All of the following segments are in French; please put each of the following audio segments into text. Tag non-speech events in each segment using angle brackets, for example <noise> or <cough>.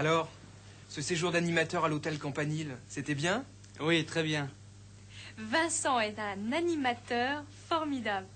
Alors, ce séjour d'animateur à l'hôtel Campanile, c'était bien? Oui, très bien. Vincent est un animateur formidable.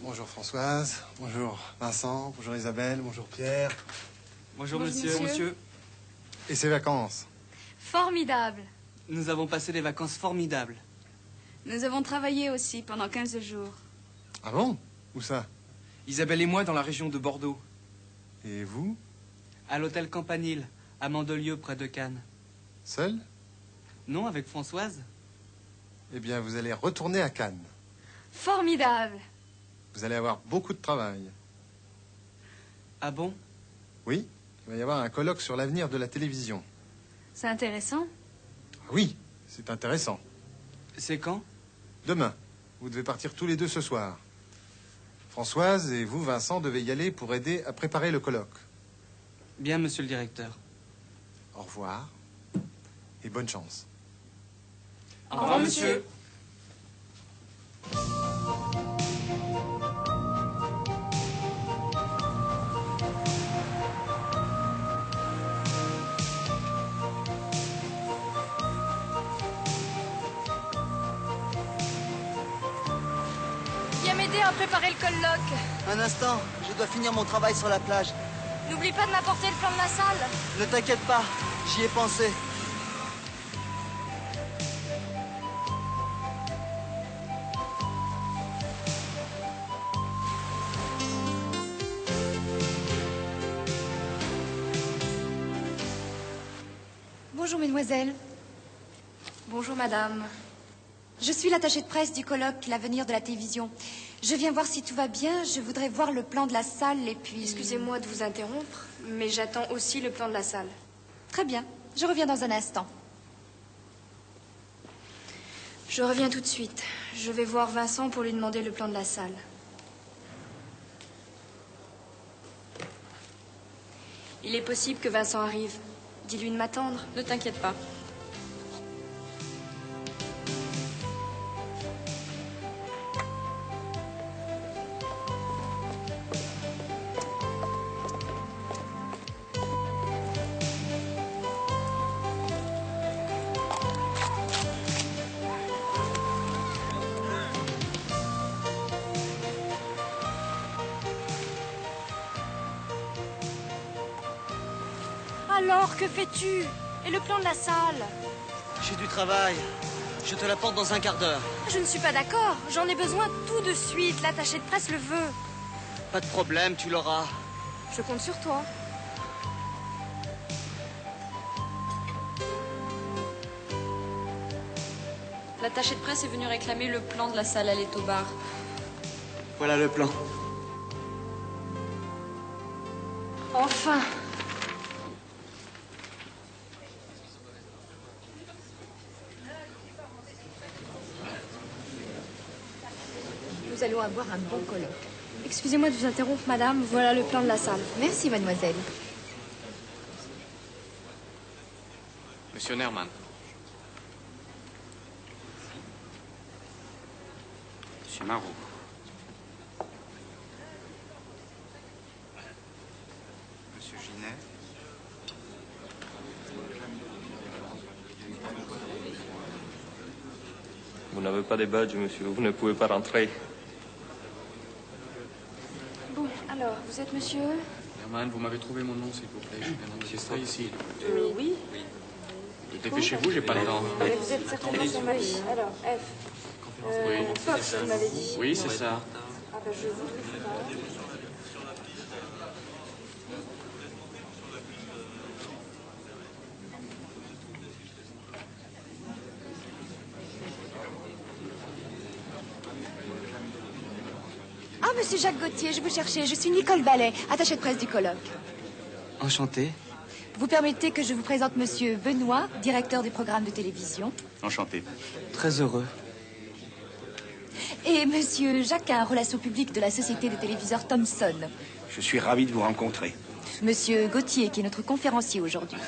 Bonjour Françoise, bonjour Vincent, bonjour Isabelle, bonjour Pierre. Bonjour, Bonjour, monsieur. monsieur. Monsieur Et ces vacances? Formidable. Nous avons passé des vacances formidables. Nous avons travaillé aussi pendant 15 jours. Ah bon? Où ça? Isabelle et moi dans la région de Bordeaux. Et vous À l'hôtel Campanile, à Mandelieu, près de Cannes. Seul Non, avec Françoise Eh bien, vous allez retourner à Cannes. Formidable. Vous allez avoir beaucoup de travail. Ah bon? Oui, il va y avoir un colloque sur l'avenir de la télévision. C'est intéressant? Ah oui, c'est intéressant. C'est quand? Demain, vous devez partir tous les deux ce soir. Françoise et vous, Vincent, devez y aller pour aider à préparer le colloque. Bien, monsieur le directeur. Au revoir et bonne chance. Au revoir, monsieur. M'aider à préparer le colloque. Un instant, je dois finir mon travail sur la plage. N'oublie pas de m'apporter le plan de la salle. Ne t'inquiète pas, j'y ai pensé. Bonjour mesdemoiselles. Bonjour madame. Je suis l'attachée de presse du colloque L'avenir de la télévision. Je viens voir si tout va bien. Je voudrais voir le plan de la salle et puis... Excusez-moi de vous interrompre, mais j'attends aussi le plan de la salle. Très bien. Je reviens dans un instant. Je reviens tout de suite. Je vais voir Vincent pour lui demander le plan de la salle. Il est possible que Vincent arrive. Dis-lui de m'attendre. Ne t'inquiète pas. Alors, que fais-tu? Et le plan de la salle? J'ai du travail. Je te l'apporte dans un quart d'heure. Je ne suis pas d'accord. J'en ai besoin tout de suite. L'attaché de presse le veut. Pas de problème, tu l'auras. Je compte sur toi. L'attaché de presse est venu réclamer le plan de la salle à au bar. Voilà le plan. Enfin allons avoir un bon colloque. Excusez-moi de vous interrompre, madame. Voilà le plan de la salle. Merci mademoiselle. Monsieur Nerman. Monsieur Marot. Monsieur Ginet. Vous n'avez pas de badge, monsieur. Vous ne pouvez pas rentrer. Alors, vous êtes monsieur Nerman, vous m'avez trouvé mon nom, s'il vous plaît. Je viens d'enregistrer ici. Euh, Oui. Dépêchez-vous, j'ai pas le temps. vous êtes certainement son mari. Alors, F. Euh, Fox, vous m'avez dit. Oui, c'est ça. Ah ben, je vous monsieur Jacques Gauthier, je vous cherchais. Je suis Nicole Ballet, attachée de presse du colloque. Enchanté. Vous permettez que je vous présente monsieur Benoît, directeur du programme de télévision, Enchanté. Très heureux. et monsieur Jacquin, relations publiques de la société de téléviseurs Thomson. Je suis ravi de vous rencontrer. Monsieur Gauthier, qui est notre conférencier aujourd'hui.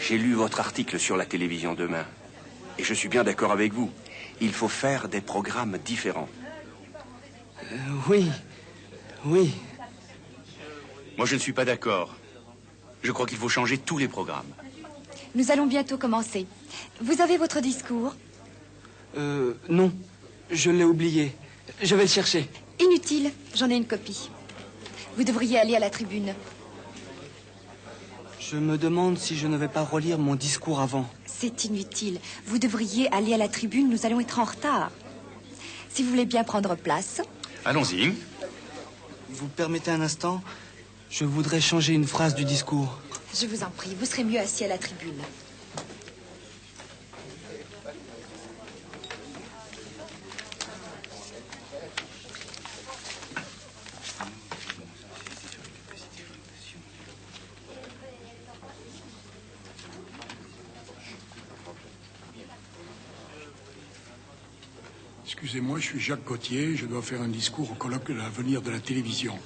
J'ai lu votre article sur la télévision demain. Et je suis bien d'accord avec vous. Il faut faire des programmes différents. Euh, oui. Oui. Moi, je ne suis pas d'accord. Je crois qu'il faut changer tous les programmes. Nous allons bientôt commencer. Vous avez votre discours Euh, non. Je l'ai oublié. Je vais le chercher. Inutile, j'en ai une copie. Vous devriez aller à la tribune. Je me demande si je ne vais pas relire mon discours avant. C'est inutile. Vous devriez aller à la tribune, nous allons être en retard. Si vous voulez bien prendre place. Allons-y. Vous permettez un instant Je voudrais changer une phrase du discours. Je vous en prie, vous serez mieux assis à la tribune. Excusez-moi, je suis Jacques Gauthier, je dois faire un discours au colloque de l'avenir de la télévision.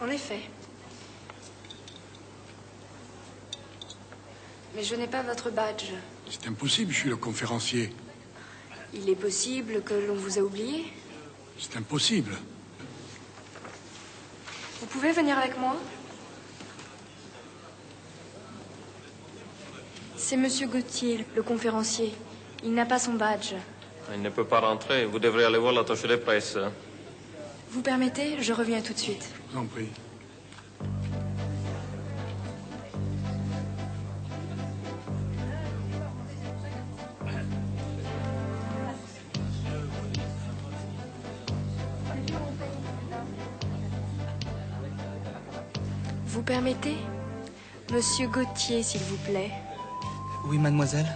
En effet. Mais je n'ai pas votre badge. C'est impossible, je suis le conférencier. Il est possible que l'on vous a oublié? C'est impossible. Vous pouvez venir avec moi? C'est Monsieur Gauthier, le conférencier. Il n'a pas son badge. Il ne peut pas rentrer. Vous devrez aller voir l'attaché de presse. Vous permettez Je reviens tout de suite. Je vous en prie. Vous permettez Monsieur Gauthier, s'il vous plaît. Oui, mademoiselle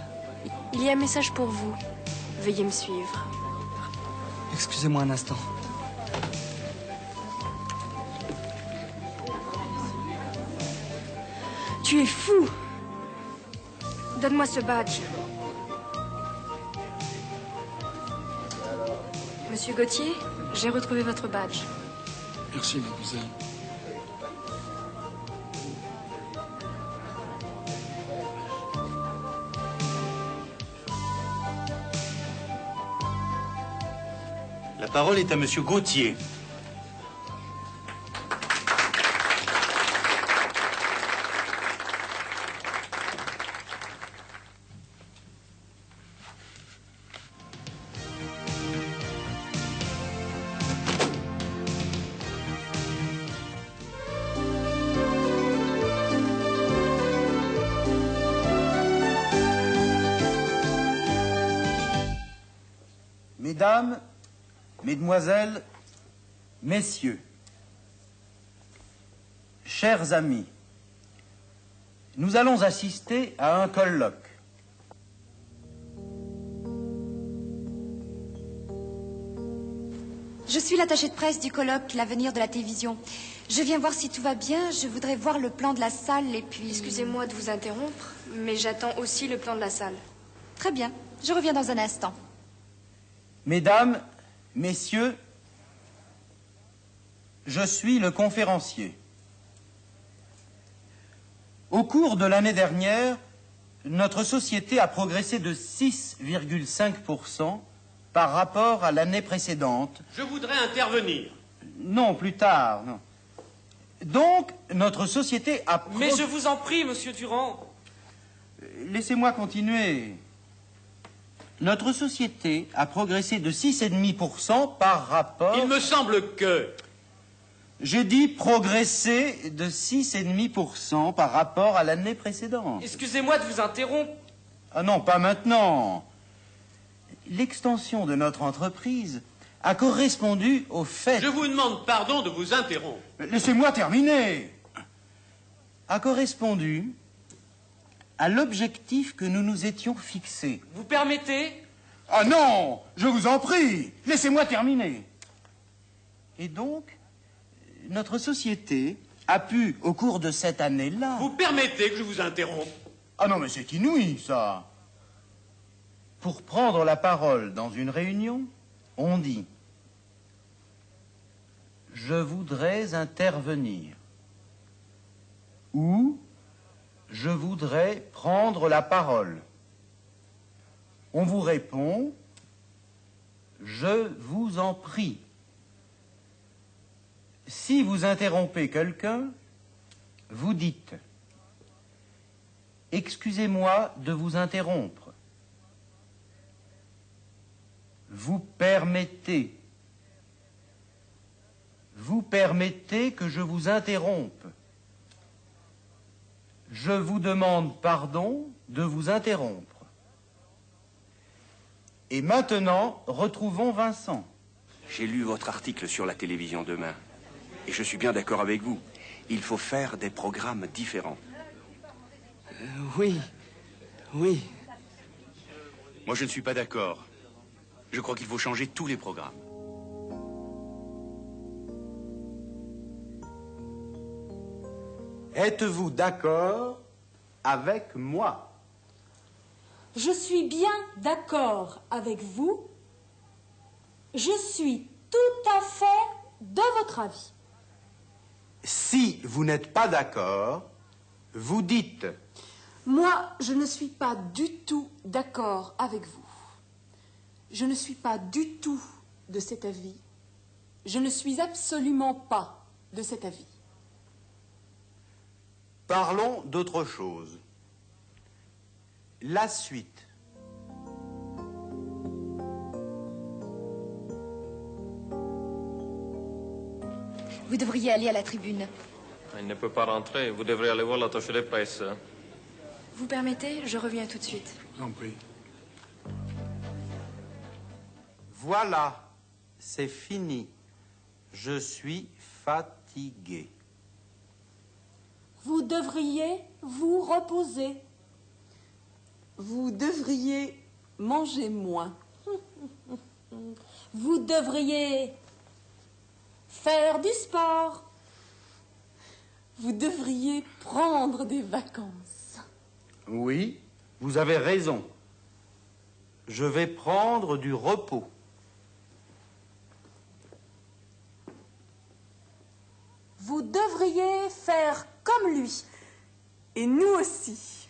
Il y a un message pour vous. Veuillez me suivre. Excusez-moi un instant. Tu es fou Donne-moi ce badge. Monsieur Gauthier, j'ai retrouvé votre badge. Merci, mademoiselle. La parole est à Monsieur Gauthier. Mesdames, Mesdemoiselles, Messieurs, chers amis, nous allons assister à un colloque. Je suis l'attaché de presse du colloque L'avenir de la télévision. Je viens voir si tout va bien. Je voudrais voir le plan de la salle et puis. Excusez-moi de vous interrompre, mais j'attends aussi le plan de la salle. Très bien. Je reviens dans un instant. Mesdames, Messieurs, je suis le conférencier. Au cours de l'année dernière, notre société a progressé de 6,5% par rapport à l'année précédente. Je voudrais intervenir. Non, plus tard, non. Donc, notre société a... Mais je vous en prie, monsieur Durand. Laissez-moi continuer. Notre société a progressé de 6,5% par rapport... Il me semble que... J'ai dit progresser de 6,5% par rapport à l'année précédente. Excusez-moi de vous interrompre. Ah non, pas maintenant. L'extension de notre entreprise a correspondu au fait... Je vous demande pardon de vous interrompre. Laissez-moi terminer. A correspondu à l'objectif que nous nous étions fixés. Vous permettez? Ah non Je vous en prie Laissez-moi terminer. Et donc, notre société a pu, au cours de cette année-là... Vous permettez que je vous interrompe? Ah non, mais c'est inouï, ça. Pour prendre la parole dans une réunion, on dit « Je voudrais intervenir » ou « Je voudrais prendre la parole ». On vous répond « Je vous en prie ». Si vous interrompez quelqu'un, vous dites Excusez-moi de vous interrompre. Vous permettez. Vous permettez que je vous interrompe. Je vous demande pardon de vous interrompre. Et maintenant, retrouvons Vincent. J'ai lu votre article sur la télévision demain. Et je suis bien d'accord avec vous. Il faut faire des programmes différents. Euh, oui, oui. Moi, je ne suis pas d'accord. Je crois qu'il faut changer tous les programmes. Êtes-vous d'accord avec moi? Je suis bien d'accord avec vous. Je suis tout à fait de votre avis. Si vous n'êtes pas d'accord, vous dites Moi, je ne suis pas du tout d'accord avec vous. Je ne suis pas du tout de cet avis. Je ne suis absolument pas de cet avis. Parlons d'autre chose. La suite. Vous devriez aller à la tribune. Il ne peut pas rentrer. Vous devrez aller voir l'attaché de presse. Vous permettez Je reviens tout de suite. En prie. Voilà, c'est fini. Je suis fatigué. Vous devriez vous reposer. Vous devriez manger moins. <laughs> Vous devriez faire du sport. Vous devriez prendre des vacances. Oui, vous avez raison. Je vais prendre du repos. Vous devriez faire comme lui. Et nous aussi.